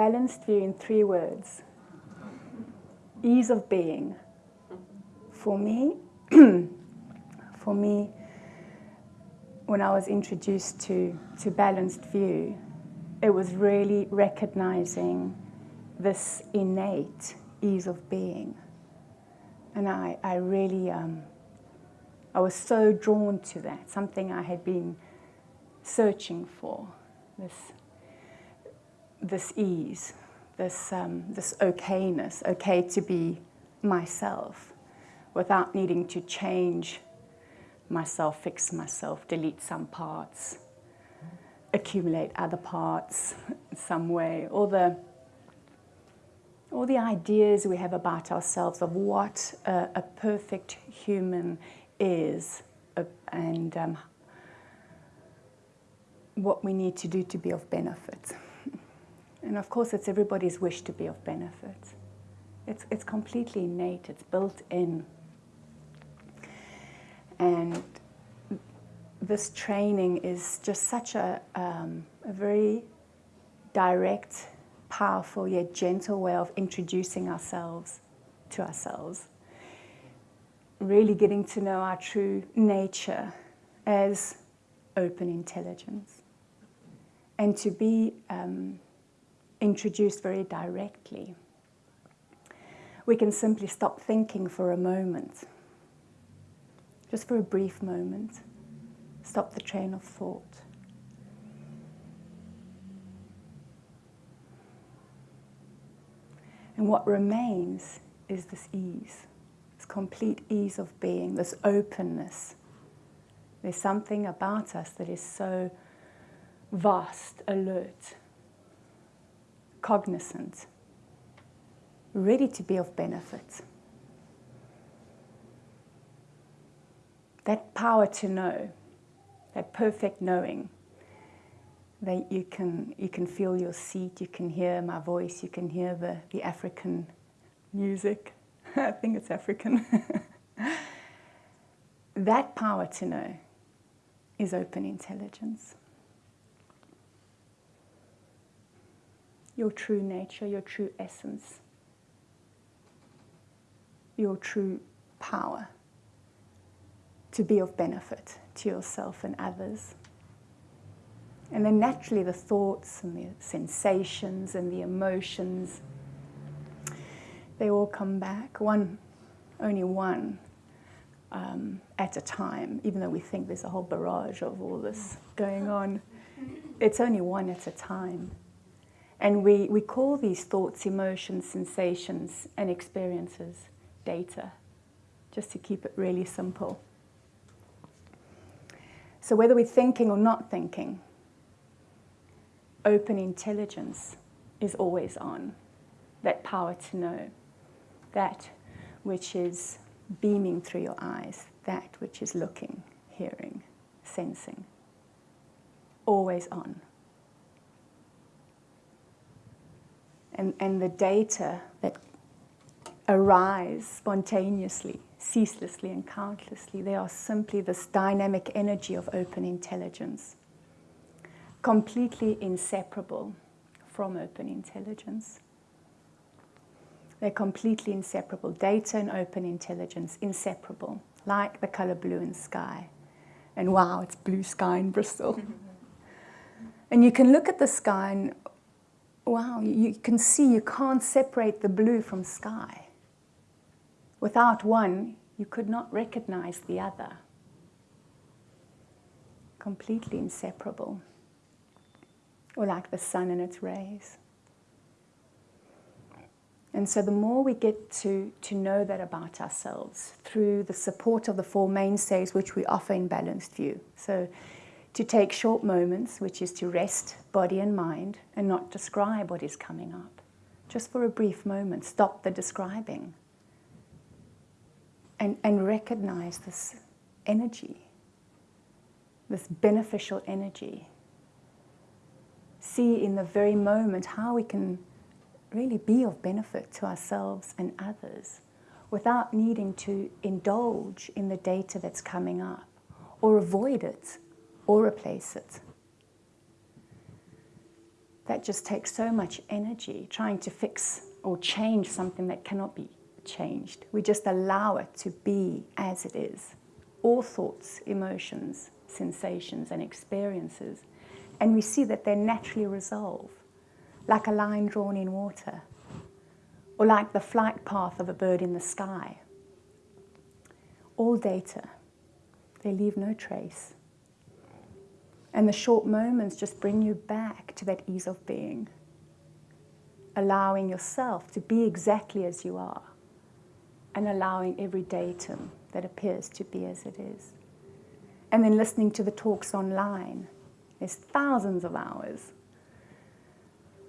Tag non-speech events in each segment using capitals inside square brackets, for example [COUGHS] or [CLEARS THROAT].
balanced view in three words ease of being. For me, [CLEARS THROAT] for me, when I was introduced to, to balanced view, it was really recognizing this innate ease of being. And I, I really, um, I was so drawn to that, something I had been searching for, this, this ease, this, um, this okayness, okay to be myself without needing to change myself, fix myself, delete some parts, accumulate other parts in some way. All the, all the ideas we have about ourselves of what a, a perfect human is uh, and um, what we need to do to be of benefit. And of course, it's everybody's wish to be of benefit. It's, it's completely innate, it's built in. And this training is just such a, um, a very direct, powerful, yet gentle way of introducing ourselves to ourselves. Really getting to know our true nature as open intelligence. And to be um, introduced very directly. We can simply stop thinking for a moment, just for a brief moment, stop the train of thought. And what remains is this ease, this complete ease of being, this openness. There's something about us that is so vast, alert, cognizant, ready to be of benefit. That power to know, that perfect knowing, that you can, you can feel your seat, you can hear my voice, you can hear the, the African music. [LAUGHS] I think it's African. [LAUGHS] that power to know is open intelligence. Your true nature, your true essence, your true power to be of benefit to yourself and others. And then naturally the thoughts and the sensations and the emotions, they all come back, one, only one um, at a time, even though we think there's a whole barrage of all this going on. It's only one at a time. And we, we call these thoughts, emotions, sensations, and experiences data, just to keep it really simple. So whether we're thinking or not thinking, open intelligence is always on. That power to know, that which is beaming through your eyes, that which is looking, hearing, sensing, always on. And, and the data that arise spontaneously, ceaselessly and countlessly, they are simply this dynamic energy of open intelligence, completely inseparable from open intelligence. They're completely inseparable. Data and open intelligence, inseparable, like the color blue in sky. And wow, it's blue sky in Bristol. [LAUGHS] and you can look at the sky and wow, you can see you can't separate the blue from sky. Without one, you could not recognize the other. Completely inseparable. Or like the sun and its rays. And so the more we get to, to know that about ourselves through the support of the four mainstays which we offer in Balanced View. So to take short moments, which is to rest body and mind and not describe what is coming up. Just for a brief moment, stop the describing and, and recognize this energy, this beneficial energy. See in the very moment how we can really be of benefit to ourselves and others without needing to indulge in the data that's coming up or avoid it or replace it. that just takes so much energy trying to fix or change something that cannot be changed. We just allow it to be as it is. All thoughts, emotions, sensations, and experiences. And we see that they naturally resolve, like a line drawn in water, or like the flight path of a bird in the sky. All data, they leave no trace. And the short moments just bring you back to that ease of being, allowing yourself to be exactly as you are, and allowing every datum that appears to be as it is. And then listening to the talks online. There's thousands of hours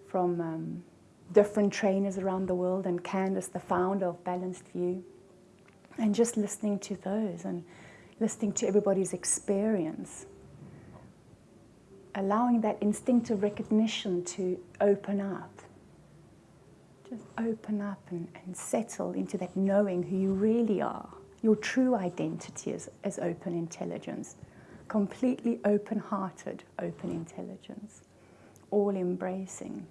from um, different trainers around the world, and Candice, the founder of Balanced View, and just listening to those and listening to everybody's experience allowing that instinctive recognition to open up. Just open up and, and settle into that knowing who you really are. Your true identity as, is open intelligence, completely open hearted, open intelligence, all embracing.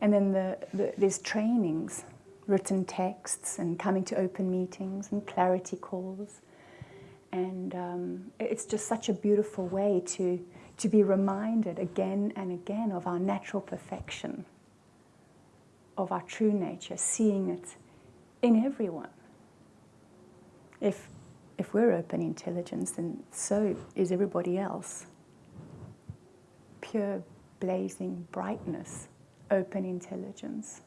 And then the, the, there's trainings, written texts, and coming to open meetings and clarity calls and um, it's just such a beautiful way to, to be reminded again and again of our natural perfection, of our true nature, seeing it in everyone. If, if we're open intelligence, then so is everybody else. Pure, blazing brightness, open intelligence.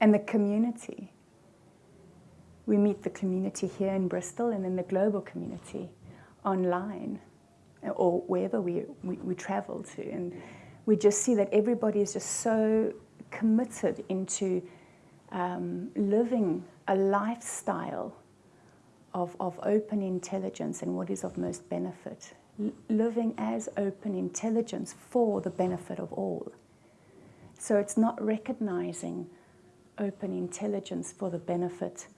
And the community we meet the community here in Bristol and then the global community online or wherever we, we, we travel to. And we just see that everybody is just so committed into um, living a lifestyle of, of open intelligence and what is of most benefit. L living as open intelligence for the benefit of all. So it's not recognizing open intelligence for the benefit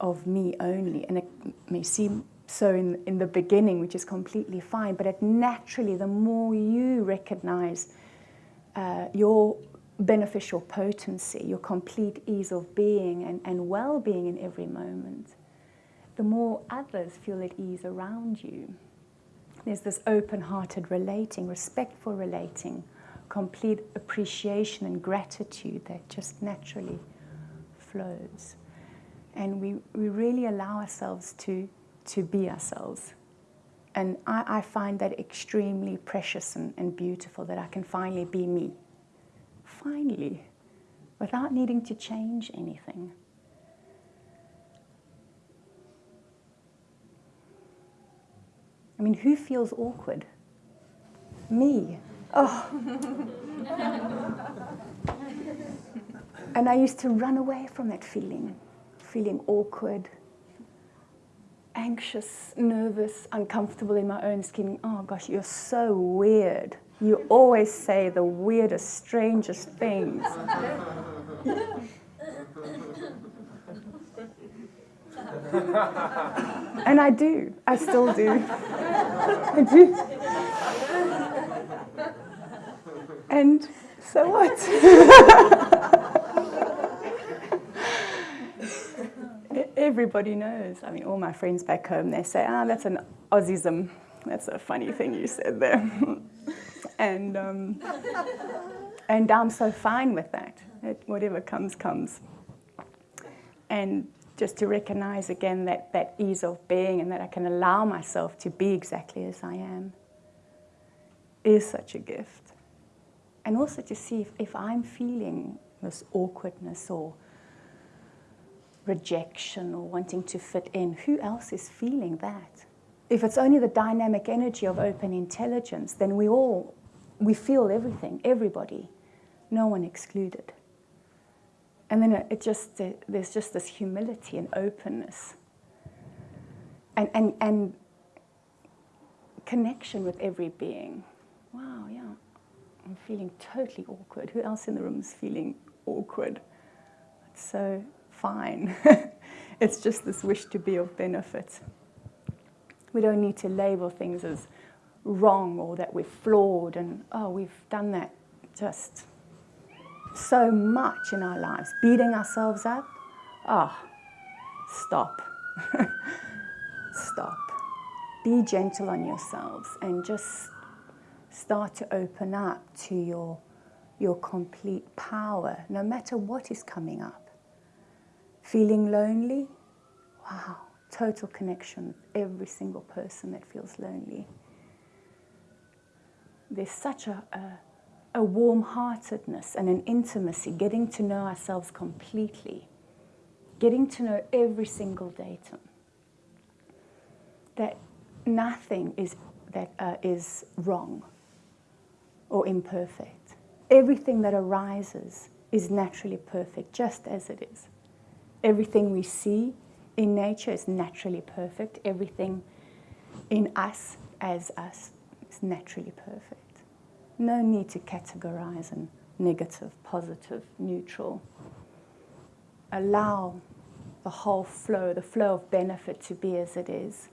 of me only. And it may seem so in, in the beginning, which is completely fine, but it naturally, the more you recognize uh, your beneficial potency, your complete ease of being and, and well being in every moment, the more others feel at ease around you. There's this open hearted relating, respectful relating, complete appreciation and gratitude that just naturally flows and we, we really allow ourselves to, to be ourselves. And I, I find that extremely precious and, and beautiful that I can finally be me. Finally, without needing to change anything. I mean, who feels awkward? Me. Oh. [LAUGHS] and I used to run away from that feeling feeling awkward, anxious, nervous, uncomfortable in my own skin. Oh gosh, you're so weird. You always say the weirdest, strangest things. and I do. I still do. I do. And so what? [LAUGHS] everybody knows. I mean, all my friends back home, they say, ah, that's an Aussism. That's a funny thing you said there. [LAUGHS] and, um, and I'm so fine with that. It, whatever comes, comes. And just to recognize again that, that ease of being and that I can allow myself to be exactly as I am is such a gift. And also to see if, if I'm feeling this awkwardness or rejection or wanting to fit in, who else is feeling that? If it's only the dynamic energy of open intelligence, then we all, we feel everything, everybody, no one excluded. And then it just, uh, there's just this humility and openness and, and, and connection with every being. Wow, yeah, I'm feeling totally awkward. Who else in the room is feeling awkward? So fine. [LAUGHS] it's just this wish to be of benefit. We don't need to label things as wrong or that we're flawed and oh we've done that just so much in our lives. Beating ourselves up? Ah oh, stop. [LAUGHS] Stop. Be gentle on yourselves and just start to open up to your your complete power no matter what is coming up feeling lonely wow total connection every single person that feels lonely there's such a, a, a warm heartedness and an intimacy, getting to know ourselves completely, getting to know every single datum. That nothing is, that, uh, is wrong or imperfect. Everything that arises is naturally perfect, just as it is. Everything we see in nature is naturally perfect. Everything in us as us is naturally perfect. No need to categorize and negative, positive, neutral. Allow the whole flow, the flow of benefit to be as it is.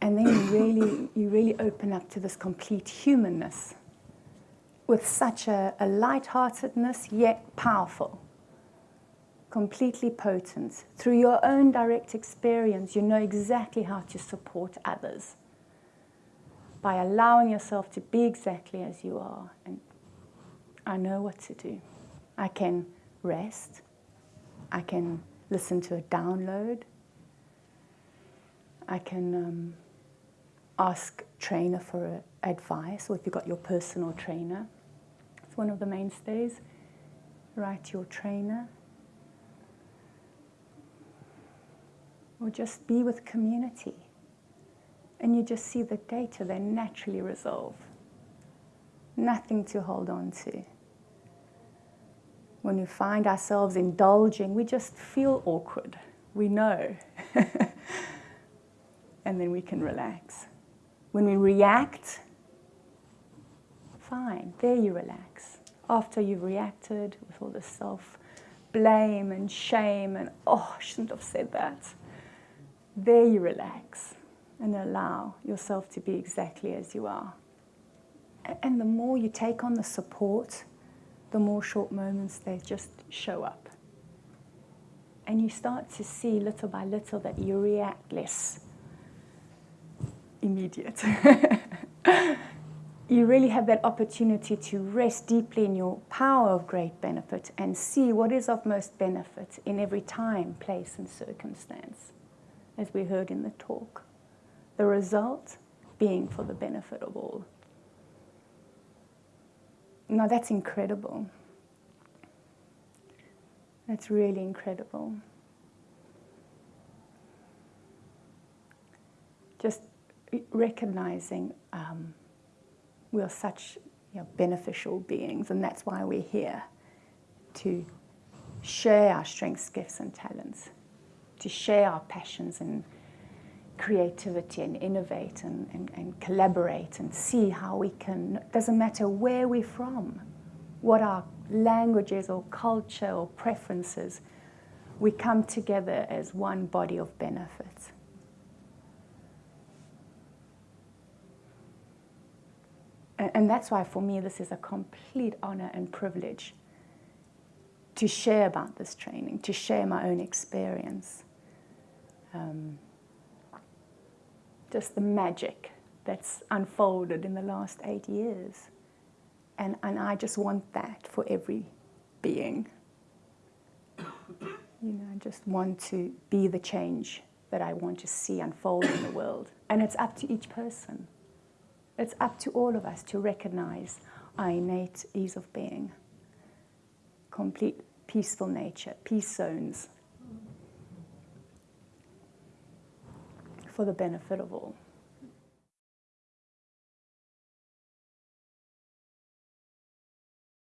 And then you really, [COUGHS] you really open up to this complete humanness with such a, a light-heartedness, yet powerful, completely potent. Through your own direct experience, you know exactly how to support others by allowing yourself to be exactly as you are. And I know what to do. I can rest. I can listen to a download. I can um, ask trainer for advice, or if you've got your personal trainer. It's one of the mainstays. Write your trainer. Or just be with community and you just see the data, they naturally resolve. Nothing to hold on to. When we find ourselves indulging, we just feel awkward. We know. [LAUGHS] and then we can relax. When we react, fine, there you relax. After you've reacted with all the self blame and shame and, oh, I shouldn't have said that, there you relax and allow yourself to be exactly as you are. And the more you take on the support, the more short moments they just show up. And you start to see little by little that you react less immediate. [LAUGHS] you really have that opportunity to rest deeply in your power of great benefit and see what is of most benefit in every time, place, and circumstance, as we heard in the talk the result being for the benefit of all. Now that's incredible. That's really incredible. Just recognizing um, we are such you know, beneficial beings, and that's why we're here to share our strengths, gifts, and talents, to share our passions and creativity and innovate and, and, and, collaborate and see how we can, doesn't matter where we're from, what our languages or culture or preferences, we come together as one body of benefits. And, and that's why for me this is a complete honor and privilege to share about this training, to share my own experience. Um, just the magic that's unfolded in the last eight years. And, and I just want that for every being. You know, I just want to be the change that I want to see unfold in the world. And it's up to each person. It's up to all of us to recognize our innate ease of being, complete peaceful nature, peace zones, for the benefit of all.